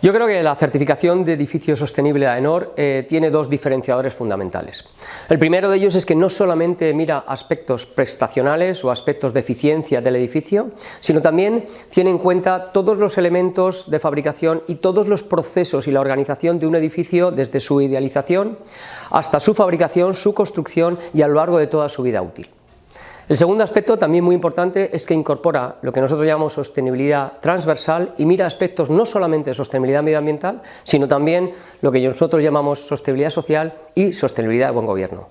Yo creo que la certificación de edificio sostenible de AENOR eh, tiene dos diferenciadores fundamentales. El primero de ellos es que no solamente mira aspectos prestacionales o aspectos de eficiencia del edificio, sino también tiene en cuenta todos los elementos de fabricación y todos los procesos y la organización de un edificio desde su idealización hasta su fabricación, su construcción y a lo largo de toda su vida útil. El segundo aspecto, también muy importante, es que incorpora lo que nosotros llamamos sostenibilidad transversal y mira aspectos no solamente de sostenibilidad medioambiental, sino también lo que nosotros llamamos sostenibilidad social y sostenibilidad de buen gobierno.